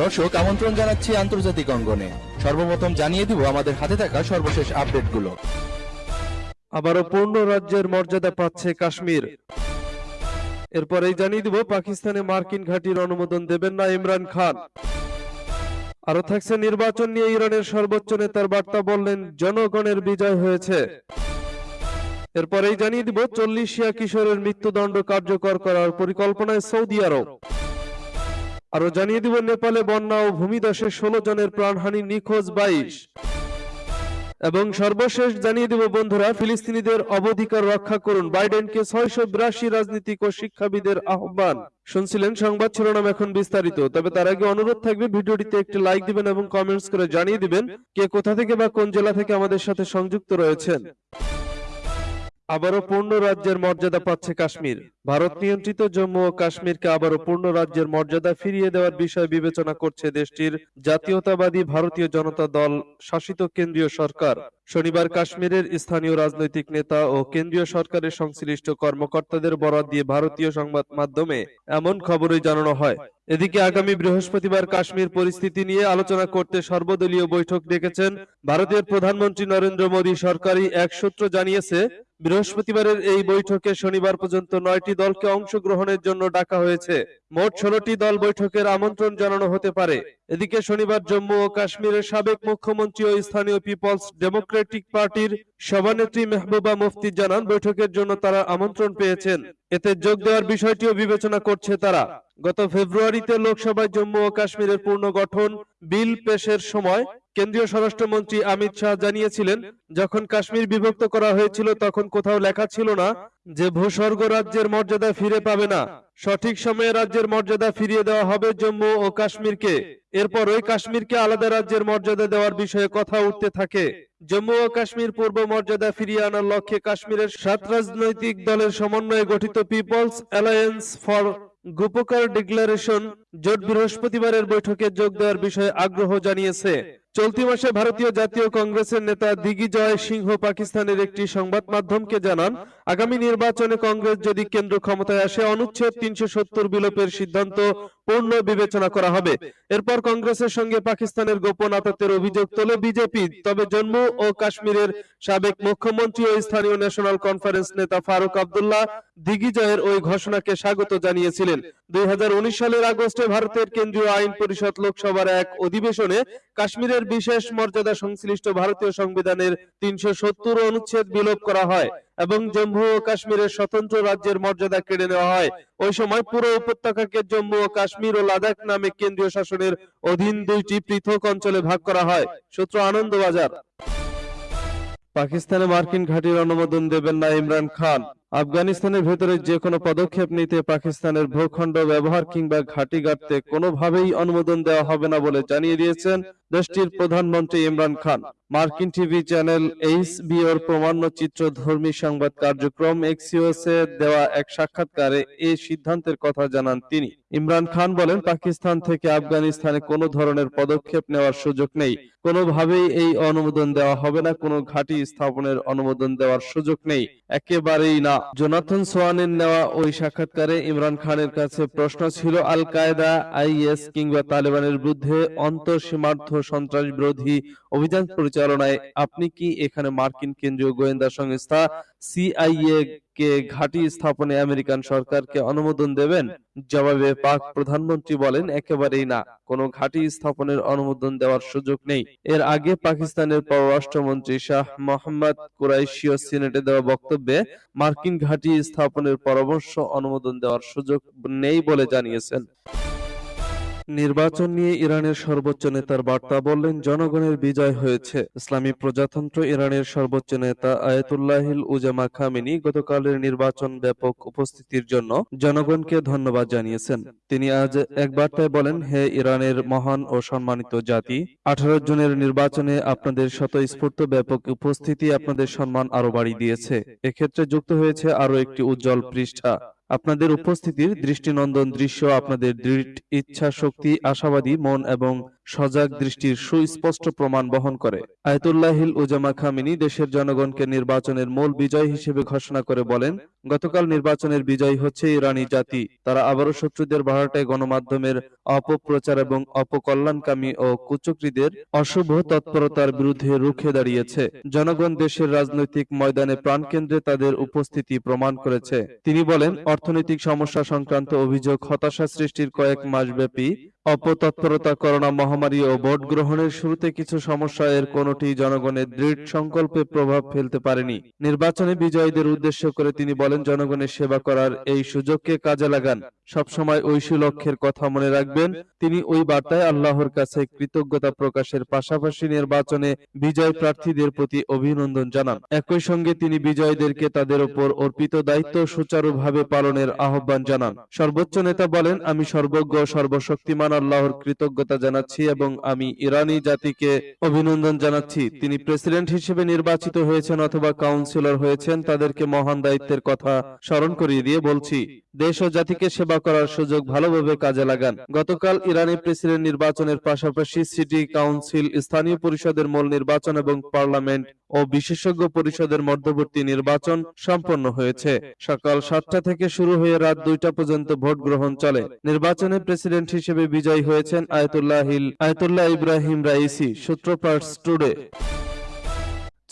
দর্শক, আমন্ত্রণ জানাচ্ছি আন্তর্জাতিক অঙ্গনে। সর্বপ্রথম জানিয়ে দিব, আমাদের হাতে থাকা সর্বশেষ আপডেটগুলো। আবারও পূর্ণ রাজ্যের মর্যাদা পাচ্ছে কাশ্মীর। এরপরেই জানিয়ে দিব, পাকিস্তানে মার্কিন ঘাঁটির অনুমোদন দেবেন না ইমরান খান। আরও থাকছে নির্বাচন নিয়ে ইরানের সর্বোচ্চ নেতার বার্তা বললেন, জনগণের বিজয় হয়েছে। এরপরেই জানিয়ে দিব, চল্লিশিয়া কিশোরের মৃত্যুদণ্ড কার্যকর করার পরিকল্পনায় সৌদি আরব। আরও জানিয়ে দিব, নেপালে বন্যা ও ভূমিধসে ষোলো জনের প্রাণহানি নিখোঁজ বাইশ। এবং সর্বশেষ জানিয়ে দেব, বন্ধুরা, ফিলিস্তিনিদের অবধিকার রক্ষা করুন বাইডেনকে ছয়শো বিরাশি রাজনীতিক ও শিক্ষাবিদের আহ্বান। শুনছিলেন সংবাদ শিরোনাম এখন বিস্তারিত, তবে তার আগে অনুরোধ থাকবে, ভিডিওটিতে একটি লাইক দিবেন এবং কমেন্টস করে জানিয়ে দিবেন কে কোথা থেকে বা কোন জেলা থেকে আমাদের সাথে সংযুক্ত রয়েছেন। আবারও পূর্ণ রাজ্যের মর্যাদা পাচ্ছে কাশ্মীর। ভারত নিয়ন্ত্রিত জম্মু ও কাশ্মীরকে আবারও পূর্ণ রাজ্যের মর্যাদা ফিরিয়ে দেওয়ার বিষয় বিবেচনা করছে দেশটির জাতীয়তাবাদী ভারতীয় জনতা দল, শাসিত কেন্দ্রীয় সরকার। শনিবার কাশ্মীরের স্থানীয় রাজনৈতিক নেতা ও কেন্দ্রীয় সরকারের সংশ্লিষ্ট কর্মকর্তাদের বরাত দিয়ে ভারতীয় সংবাদ মাধ্যমে এমন খবরই জানানো হয়। এদিকে আগামী বৃহস্পতিবার কাশ্মীর পরিস্থিতি নিয়ে আলোচনা করতে সর্বদলীয় বৈঠক ডেকেছেন ভারতের প্রধানমন্ত্রী নরেন্দ্র মোদী। সরকারি এক সূত্র জানিয়েছে, বৃহস্পতিবারের এই বৈঠকে শনিবার পর্যন্ত নয়টি দলকে অংশগ্রহণের জন্য ডাকা হয়েছে। মোট ষোলোটি দল বৈঠকের আমন্ত্রণ জানানো হতে পারে। এদিকে শনিবার জম্মু ও কাশ্মীরের সাবেক মুখ্যমন্ত্রী ও স্থানীয় পিপলস ডেমোক্রেটিক পার্টির সভানেত্রী মেহবুবা মুফতি জানান, বৈঠকের জন্য তারা আমন্ত্রণ পেয়েছেন। এতে যোগ দেওয়ার বিষয়টিও বিবেচনা করছে তারা। গত ফেব্রুয়ারিতে লোকসভায় জম্মু ও কাশ্মীরের পূর্ণ গঠন বিল পেশের সময় কেন্দ্রীয় স্বরাষ্ট্রমন্ত্রী অমিত শাহ জানিয়েছিলেন, যখন কাশ্মীর বিভক্ত করা হয়েছিল তখন কোথাও লেখা ছিল না যে ভূস্বর্গ রাজ্যের মর্যাদা ফিরে পাবে না। সঠিক সময়ে রাজ্যের মর্যাদা ফিরিয়ে দেওয়া হবে জম্মু ও কাশ্মীরকে। এরপর ওই কাশ্মীরকে আলাদা রাজ্যের মর্যাদা দেওয়ার বিষয়ে কথা উঠতে থাকে। জম্মু ও কাশ্মীর পূর্ব মর্যাদা ফিরিয়ে আনার লক্ষ্যে কাশ্মীরের সাত রাজনৈতিক দলের সমন্বয়ে গঠিত People's Alliance for Gupkar Declaration জোট বৃহস্পতিবারের বৈঠকে যোগ দেওয়ার বিষয়ে আগ্রহ জানিয়েছে। চলতি মাসে ভারতীয় জাতীয় কংগ্রেসের নেতা দিগ্বিজয় সিংহ পাকিস্তানের একটি সংবাদ মাধ্যমকে জানান আগামী নির্বাচনে কংগ্রেস যদি কেন্দ্র ক্ষমতায় আসে, অনুচ্ছেদ তিনশো সত্তর বিলোপের সিদ্ধান্ত পূর্ণ বিবেচনা করা হবে। এরপর কংগ্রেসের সঙ্গে পাকিস্তানের গোপন আততের অভিযোগ তোলে বিজেপি। তবে জম্মু ও কাশ্মীরের সাবেক মুখ্যমন্ত্রী ও স্থানীয় ন্যাশনাল কনফারেন্স নেতা ফারুক আবদুল্লাহ দিগ্বিজয়ের ওই ঘোষণাকে স্বাগত জানিয়েছিলেন। দুই হাজার উনিশ সালের আগস্টে ভারতের কেন্দ্রীয় আইন পরিষদ লোকসভার এক অধিবেশনে কাশ্মীরের বিশেষ মর্যাদা সংশ্লিষ্ট ভারতীয় সংবিধানের তিনশো সত্তর অনুচ্ছেদ বিলোপ করা হয়। এবং জম্মু ও কাশ্মীরের স্বতন্ত্র রাজ্যের মর্যাদা কেড়ে নেওয়া হয়। ওই সময় পুরো উপত্যকাকে জম্মু ও কাশ্মীর ও লাদাখ নামে কেন্দ্রীয় শাসনের অধীন দুইটি পৃথক অঞ্চলে ভাগ করা হয়। সূত্র আনন্দবাজার। পাকিস্তানে মার্কিন ঘাঁটির অনুমোদন দেবেন না ইমরান খান। আফগানিস্তানের ভেতরে যে কোনো পদক্ষেপ নিতে পাকিস্তানের ভূখণ্ড ব্যবহার কিংবা ঘাঁটি গাড়তে কোনোভাবেই অনুমোদন দেওয়া হবে না বলে জানিয়ে দিয়েছেন দেশটির প্রধানমন্ত্রী ইমরান খান। মার্কিন টিভি চ্যানেল এইচবিওর প্রমাণ্য চিত্রধর্মী সংবাদ কার্যক্রম এক্সিওসে দেওয়া এক সাক্ষাৎকারে এই সিদ্ধান্তের কথা জানান তিনি। ইমরান খান বলেন, পাকিস্তান থেকে আফগানিস্তানে কোনো ধরনের পদক্ষেপ নেওয়ার সুযোগ নেই। কোনোভাবেই এই অনুমোদন দেওয়া হবে না, কোনো ঘাঁটি স্থাপনের অনুমোদন দেওয়ার সুযোগ নেই। একেবারেই না। জোনাথন সোয়ানের নেওয়া ওই সাক্ষাৎকারে ইমরান খানের কাছে প্রশ্ন ছিল আল কায়দা আইএস কিংবা তালেবানের বিরুদ্ধে অন্তঃসীমার্থ সন্ত্রাস বিরোধী অভিযান পরিচালনায় আপনি কি এখানে মার্কিন কেন্দ্রীয় গোয়েন্দা সংস্থা সিআইএ কে ঘাঁটি স্থাপনে আমেরিকান সরকারকে অনুমোদন দেবেন? জবাবে পাক প্রধানমন্ত্রী বলেন, একেবারেই না। কোনো ঘাঁটি স্থাপনের অনুমোদন দেওয়ার সুযোগ নেই। এর আগে পাকিস্তানের পররাষ্ট্রমন্ত্রী শাহ মোহাম্মদ কুরাইশিও সিনেটে দেওয়া বক্তব্যে মার্কিন ঘাঁটি স্থাপনের পরামর্শ অনুমোদন দেওয়ার সুযোগ নেই বলে জানিয়েছেন। নির্বাচন নিয়ে ইরানের সর্বোচ্চ নেতার বার্তা বললেন, জনগণের বিজয় হয়েছে। ইসলামী প্রজাতন্ত্র ইরানের সর্বোচ্চ নেতা আয়াতুল্লাহিল উজামা খামেনি গতকালের নির্বাচন ব্যাপক উপস্থিতির জন্য জনগণকে ধন্যবাদ জানিয়েছেন। তিনি আজ এক বার্তায় বলেন, হে ইরানের মহান ও সম্মানিত জাতি, আঠারো জনের নির্বাচনে আপনাদের স্বতঃস্ফূর্ত ব্যাপক উপস্থিতি আপনাদের সম্মান আরও বাড়িয়ে দিয়েছে। এক্ষেত্রে যুক্ত হয়েছে আরও একটি উজ্জ্বল পৃষ্ঠা। আপনাদের উপস্থিতির দৃষ্টিনন্দন দৃশ্য আপনাদের দৃঢ় ইচ্ছা শক্তি আশাবাদী মন এবং সজাগ দৃষ্টির সুস্পষ্ট প্রমাণ বহন করে। আয়তুল্লাহিল উজামা খামিনী দেশের জনগণকে নির্বাচনের মূল বিজয় হিসেবে ঘোষণা করে বলেন গতকাল নির্বাচনের বিজয় হচ্ছে ইরানি জাতি। তারা আবারও শত্রুদের ভাড়াটায় গণমাধ্যমের অপপ্রচার এবং অপকল্যাণকামী ও কুচক্রীদের অশুভ তৎপরতার বিরুদ্ধে রুখে দাঁড়িয়েছে। জনগণ দেশের রাজনৈতিক ময়দানে প্রাণকেন্দ্রে তাদের উপস্থিতি প্রমাণ করেছে। তিনি বলেন অর্থনৈতিক সমস্যা সংক্রান্ত অভিযোগ হতাশা সৃষ্টির কয়েক মাসব্যাপী অপতৎপরতা করোনা মহামারী ও ভোট গ্রহণের শুরুতে কিছু সমস্যা এর কোনটি জনগণের দৃঢ় সংকল্পে প্রভাব ফেলতে পারেনি। নির্বাচনে বিজয়ীদের উদ্দেশ্য করে তিনি বলেন, জনগণের সেবা করার এই সুযোগকে কাজে লাগান। সবসময় ঐশী লক্ষ্যের কথা মনে রাখবেন। তিনি ওই বার্তায় আল্লাহর কাছে কৃতজ্ঞতা প্রকাশের পাশাপাশি নির্বাচনে বিজয় প্রার্থীদের প্রতি অভিনন্দন জানান। একই সঙ্গে তিনি বিজয়ীদেরকে তাদের উপর অর্পিত দায়িত্ব সুচারুভাবে পালনের আহ্বান জানান। সর্বোচ্চ নেতা বলেন, আমি সর্বজ্ঞ সর্বশক্তিমান আল্লাহর কৃতজ্ঞতা জানাচ্ছি এবং আমি ইরানি জাতিকে অভিনন্দন জানাচ্ছি। তিনি প্রেসিডেন্ট হিসেবে নির্বাচিত হয়েছেন অথবা কাউন্সিলর হয়েছেন, তাদেরকে মহান দায়িত্বের কথা স্মরণ করিয়ে দিয়ে বলছি, দেশ ও জাতিকে সেবা করার সুযোগ ভালোভাবে কাজে লাগান। গতকাল ইরানি প্রেসিডেন্ট নির্বাচনের পাশাপাশি সিটি কাউন্সিল, স্থানীয় পরিষদের মূল নির্বাচন এবং পার্লামেন্ট ও বিশেষজ্ঞ পরিষদের মধ্যবর্তী নির্বাচন সম্পন্ন হয়েছে। সকাল সাতটা থেকে শুরু হয়ে রাত দুইটা পর্যন্ত ভোট গ্রহণ চলে। নির্বাচনে প্রেসিডেন্ট হিসেবে বিজয়ী হয়েছেন আয়তুল্লাহ আয়তুল্লাহ ইব্রাহিম রাইসি সূত্রপাট টুডে।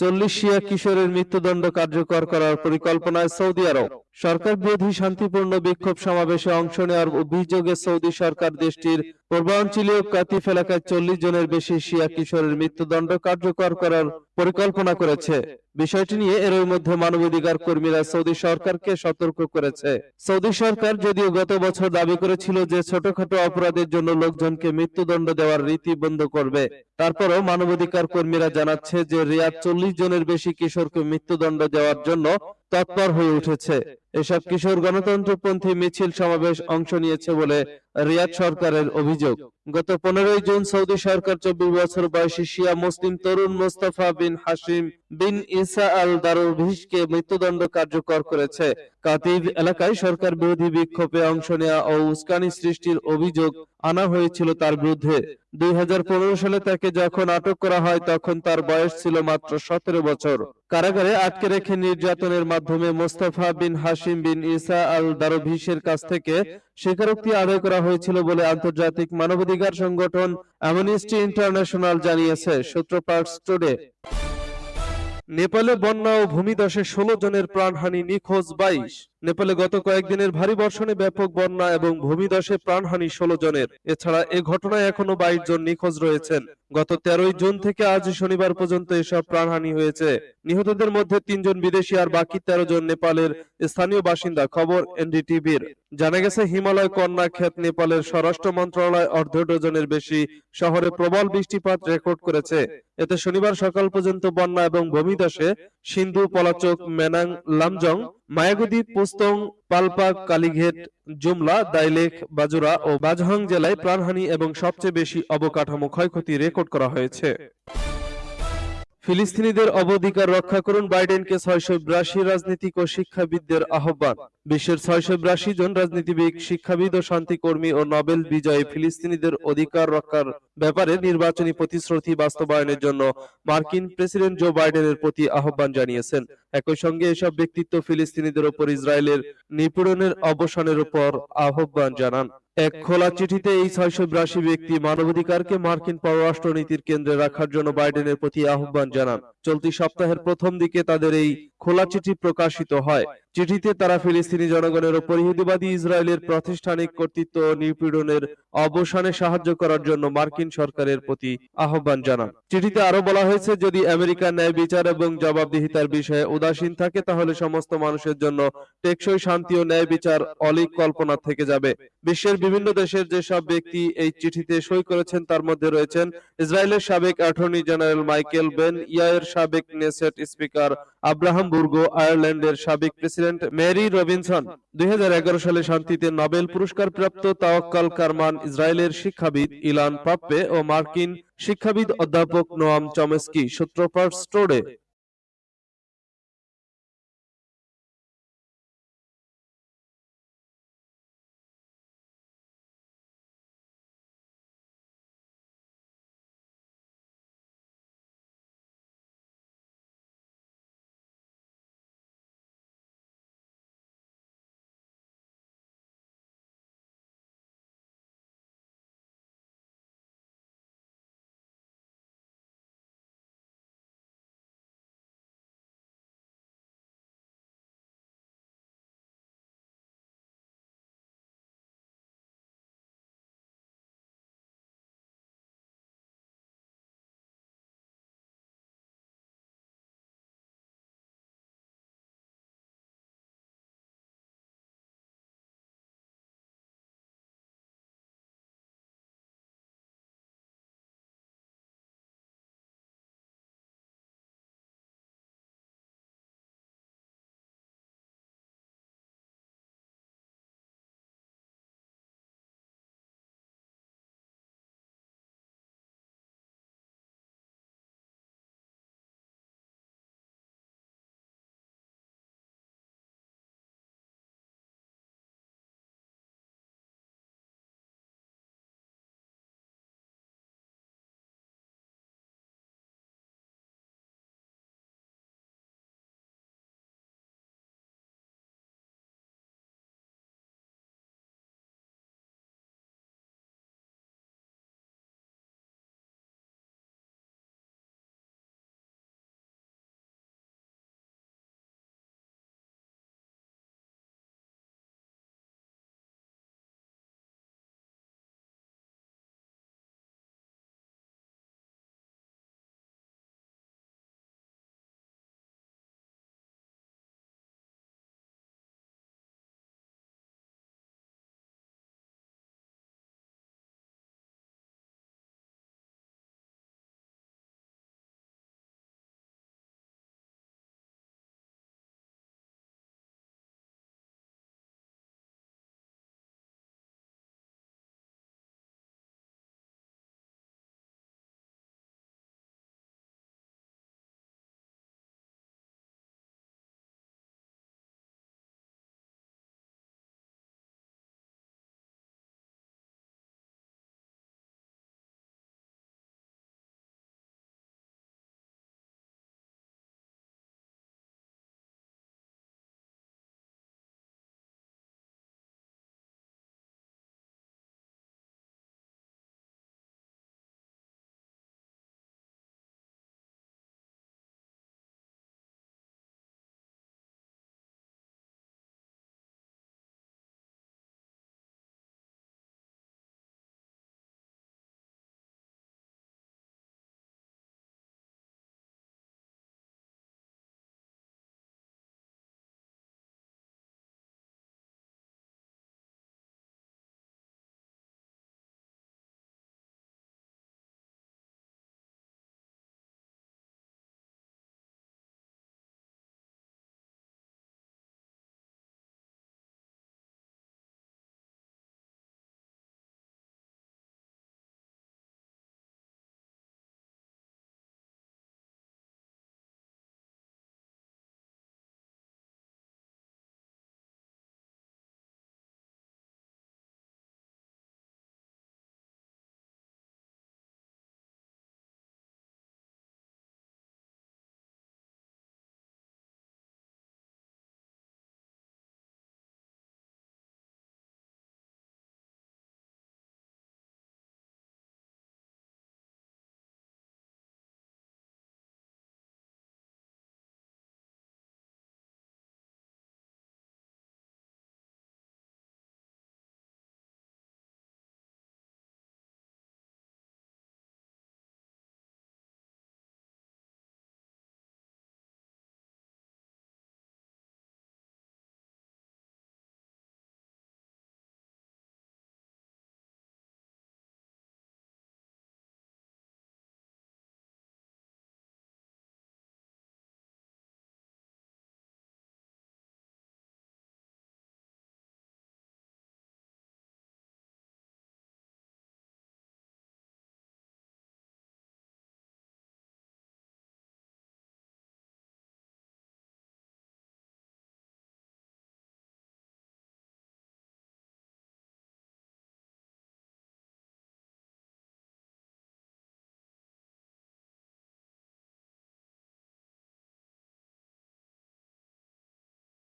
চল্লিশ শিয়া কিশোরের মৃত্যুদণ্ড কার্যকর করার পরিকল্পনায় সৌদি আরব। সরকার বিরোধী শান্তিপূর্ণ বিক্ষোভ সমাবেশে অংশ নেওয়ার অভিযোগে সৌদি সরকার দেশটির পূর্বাঞ্চলীয় কাতিফ এলাকায় চল্লিশ জনের বেশি শিয়া কিশোরের মৃত্যুদণ্ড কার্যকর করার পরিকল্পনা করেছে। বিষয়টি নিয়ে এরই মধ্যে মানবাধিকার কর্মীরা সৌদি সরকারকে সতর্ক করেছে। সৌদি সরকার যদিও গত বছর দাবি করেছিল যে ছোটখাটো অপরাধের জন্য লোকজনকে মৃত্যুদণ্ড দেওয়ার রীতি বন্ধ করবে। তারপরও মানবাধিকার কর্মীরা জানাচ্ছে যে রিয়াদ চল্লিশ জনের বেশি কিশোরকে মৃত্যুদণ্ড দেওয়ার জন্য তৎপর হয়ে উঠেছে। এসব কিশোর গণতন্ত্রপন্থী মিছিল সমাবেশ অংশ নিয়েছে বলে রিয়াদ সরকারের অভিযোগ। গত পনেরোই জুন সৌদি সরকার চব্বিশ বছর বয়সী শিয়া মুসলিম তরুণ মোস্তফা বিন হাসিম বিন ইসা আল দারুভিশকে মৃত্যুদণ্ড কার্যকর করেছে। কাতিব এলাকায় সরকার বিরোধী বিক্ষোভে অংশ নেওয়া ও উস্কানি সৃষ্টির অভিযোগ আনা হয়েছিল তার বিরুদ্ধে। দুই হাজার পনেরো সালে তাকে যখন আটক করা হয়, তখন তার বয়স ছিল মাত্র সতেরো বছর। কারাগারে আটকে রেখে নির্যাতনের মাধ্যমে মোস্তফা বিন হাসিম বিন ইসা আল দারভিসের কাছ থেকে স্বীকারোক্তি আদায় করা হয়েছিল বলে আন্তর্জাতিক মানবাধিকার সংগঠন অ্যামনিস্টি ইন্টারন্যাশনাল জানিয়েছে সূত্রপাট টুডে। নেপালে বন্যা ও ভূমিধসে ষোলো জনের প্রাণহানি, নিখোঁজ বাইশ। নেপালে গত কয়েকদিনের ভারী বর্ষণে ব্যাপক বন্যা এবং ভূমিধসে প্রাণহানি ষোলো জনের। এছাড়া এ ঘটনায় এখনও বাইশ জন নিখোঁজ রয়েছেন। গত তেরোই জুন থেকে আজ শনিবার পর্যন্ত এসব প্রাণহানি হয়েছে। নিহতদের মধ্যে তিনজন বিদেশি আর বাকি তেরো জন নেপালের স্থানীয় বাসিন্দা, খবর এনডিটিভির। জানা গেছে, হিমালয় কন্যা ক্ষেত নেপালের স্বরাষ্ট্র মন্ত্রণালয় অর্ধ ডজনের বেশি শহরে প্রবল বৃষ্টিপাত রেকর্ড করেছে। এতে শনিবার সকাল পর্যন্ত বন্যা এবং ভূমিধসে সিন্ধু পলাচক মেনাং লামজং, মায়াগুদি পুস্তং পালপাক কালীঘেট, জুমলা, দাইলেখ, বাজুরা ও বাজহাং জেলায় প্রাণহানি এবং সবচেয়ে বেশি অবকাঠামো ক্ষয়ক্ষতি রেকর্ড করা হয়েছে। ফিলিস্তিনিদের অবধিকার রক্ষা করুন বাইডেনকে ছয়শো বিরাশি রাজনীতিক ও শিক্ষাবিদদের আহ্বান। বিশ্বের ছয়শো বিরাশি জন রাজনীতিবিদ, শিক্ষাবিদ ও শান্তিকর্মী ও নোবেল বিজয়ী ফিলিস্তিনিদের অধিকার রক্ষার ব্যাপারে নির্বাচনী প্রতিশ্রুতি বাস্তবায়নের জন্য মার্কিন প্রেসিডেন্ট জো বাইডেনের প্রতি আহ্বান জানিয়েছেন। একই সঙ্গে এসব ব্যক্তিত্ব ফিলিস্তিনিদের ওপর ইসরায়েলের নিপীড়নের অবসানের উপর আহ্বান জানান। এক খোলা চিঠিতে এই ছয়শো বিরাশি ব্যক্তি মানবাধিকারকে মার্কিন পররাষ্ট্রনীতির কেন্দ্রে রাখার জন্য বাইডেনের প্রতি আহ্বান জানান। চলতি সপ্তাহের প্রথম দিকে তাদের এই খোলা চিঠি প্রকাশিত হয়। চিঠিতে তারা ফিলিস্তিনি জনগণের ওপর ইহুদিবাদী ইসরায়েলের প্রাতিষ্ঠানিক কর্তৃত্ব নিপীড়নের অবসানে সাহায্য করার জন্য মার্কিন সরকারের প্রতি আহ্বান জানান। চিঠিতে আরও বলা হয়েছে, যদি আমেরিকা ন্যায় বিচার এবং জবাবদিহিতার বিষয়ে উদাসীন থাকে, তাহলে সমস্ত মানুষের জন্য টেকসই শান্তি ও ন্যায় বিচার অলিক কল্পনা থেকে যাবে। বিশ্বের বিভিন্ন দেশের যেসব ব্যক্তি এই চিঠিতে সই করেছেন, তার মধ্যে রয়েছেন ইসরায়েলের সাবেক attorney general Michael Ben Yair সাবেক নেসেট স্পিকার আব্রাহাম বুর্গ আয়ারল্যান্ডের সাবেক প্রেসিডেন্ট মেরি রবিনসন। দুই হাজার এগারো সালে শান্তিতে নোবেল পুরস্কার প্রাপ্ত তাওয়াক্কাল কারমান ইসরায়েলের শিক্ষাবিদ ইলান পাপ্পে ও মার্কিন শিক্ষাবিদ অধ্যাপক নোয়াম চমেস্কি সূত্রপাট স্টোরে।